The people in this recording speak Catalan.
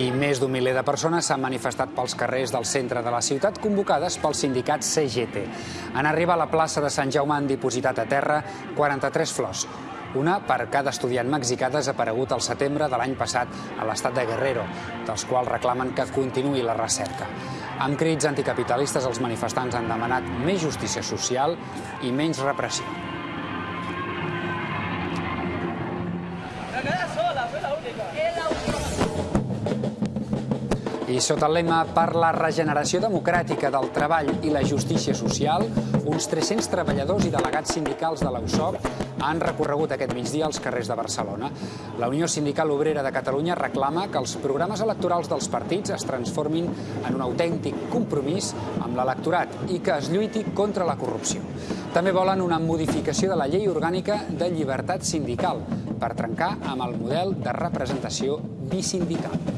I més d'un miler de persones s'han manifestat pels carrers del centre de la ciutat convocades pel sindicat CGT. En arribar a la plaça de Sant Jaume han dipositat a terra 43 flors, una per cada estudiant mexicà desaparegut al setembre de l'any passat a l'estat de Guerrero, dels quals reclamen que continuï la recerca. Amb crits anticapitalistes, els manifestants han demanat més justícia social i menys repressió. I sota el lema per la regeneració democràtica del treball i la justícia social, uns 300 treballadors i delegats sindicals de l'USOC han recorregut aquest migdia als carrers de Barcelona. La Unió Sindical Obrera de Catalunya reclama que els programes electorals dels partits es transformin en un autèntic compromís amb l'electorat i que es lluiti contra la corrupció. També volen una modificació de la llei orgànica de llibertat sindical per trencar amb el model de representació bisindical.